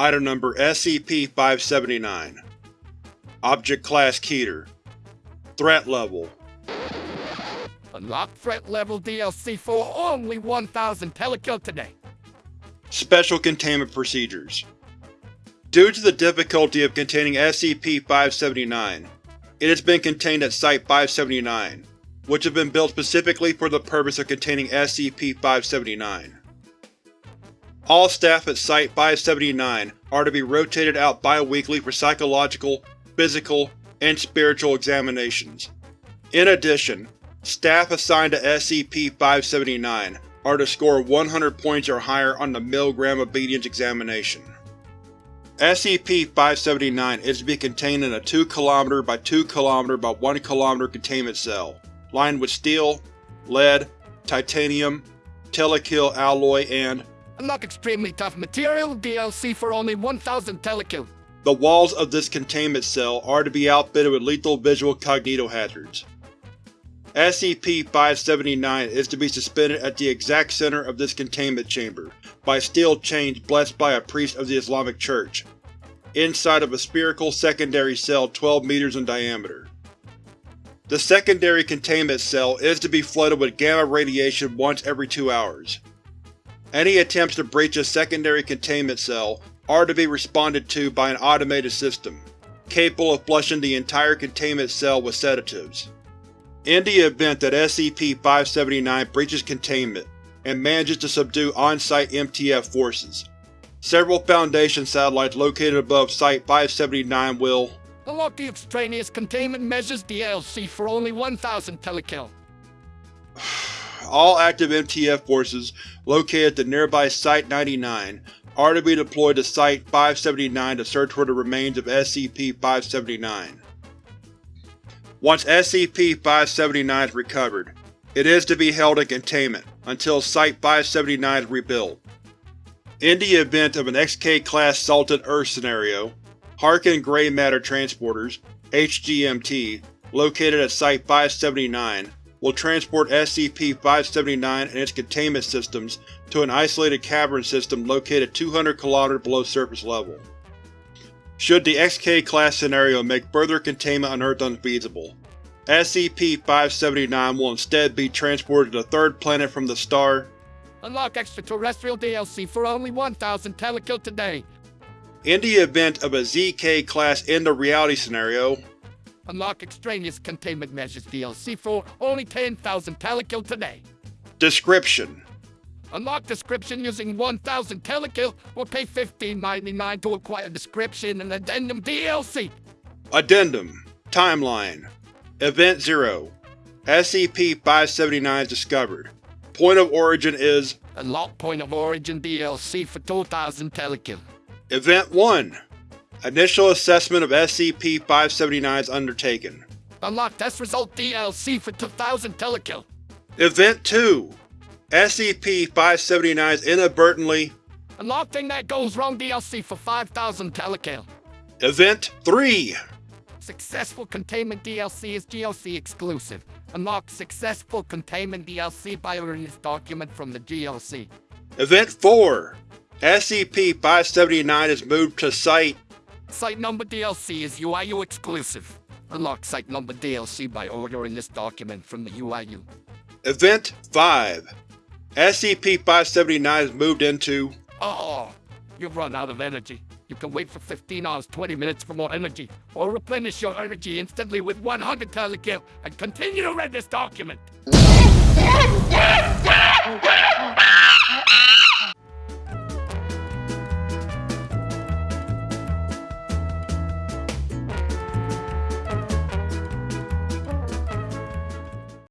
Item Number SCP-579 Object Class Keter Threat Level Unlock threat level DLC for only 1000 telekill today. Special Containment Procedures Due to the difficulty of containing SCP-579, it has been contained at Site-579, which has been built specifically for the purpose of containing SCP-579. All staff at Site-579 are to be rotated out bi-weekly for psychological, physical, and spiritual examinations. In addition, staff assigned to SCP-579 are to score 100 points or higher on the Milgram Obedience examination. SCP-579 is to be contained in a 2 km by 2 km by 1 km containment cell, lined with steel, lead, titanium, telekill alloy, and Unlock extremely tough material DLC for only 1000 telekill. the walls of this containment cell are to be outfitted with lethal visual cognitohazards. SCP-579 is to be suspended at the exact center of this containment chamber by steel chains blessed by a priest of the Islamic Church, inside of a spherical secondary cell 12 meters in diameter. The secondary containment cell is to be flooded with gamma radiation once every two hours. Any attempts to breach a secondary containment cell are to be responded to by an automated system, capable of flushing the entire containment cell with sedatives. In the event that SCP-579 breaches containment and manages to subdue on-site MTF forces, several Foundation satellites located above Site-579 will Unlock the extraneous containment measures DLC for only 1000 telekill. All active MTF forces located at the nearby Site-99 are to be deployed to Site-579 to search for the remains of SCP-579. Once SCP-579 is recovered, it is to be held in containment until Site-579 is rebuilt. In the event of an XK-class Salted Earth scenario, Harkin Gray Matter Transporters HGMT, located at Site-579, will transport SCP-579 and its containment systems to an isolated cavern system located 200 km below surface level. Should the XK-class scenario make further containment on Earth unfeasible, SCP-579 will instead be transported to the third planet from the star Unlock extraterrestrial DLC for only 1000 telekill today. In the event of a ZK-class end-of-reality scenario, Unlock extraneous containment measures DLC for only 10,000 telekill today. Description Unlock description using 1000 telekill or pay $15.99 to acquire description and addendum DLC. Addendum Timeline Event 0 SCP-579 is discovered. Point of origin is Unlock point of origin DLC for 2000 telekill. Event 1 Initial assessment of SCP-579 is undertaken. Unlock test result DLC for 2000 telekill. Event 2 SCP-579 is inadvertently Unlock thing that goes wrong DLC for 5000 telekill. Event 3 Successful containment DLC is GOC exclusive. Unlock successful containment DLC by this document from the GOC. Event 4 SCP-579 is moved to Site Site number DLC is UIU exclusive. Unlock site number DLC by ordering this document from the UIU. Event 5 SCP-579 is moved into Oh, you've run out of energy. You can wait for 15 hours 20 minutes for more energy, or replenish your energy instantly with 100 telekill and continue to read this document.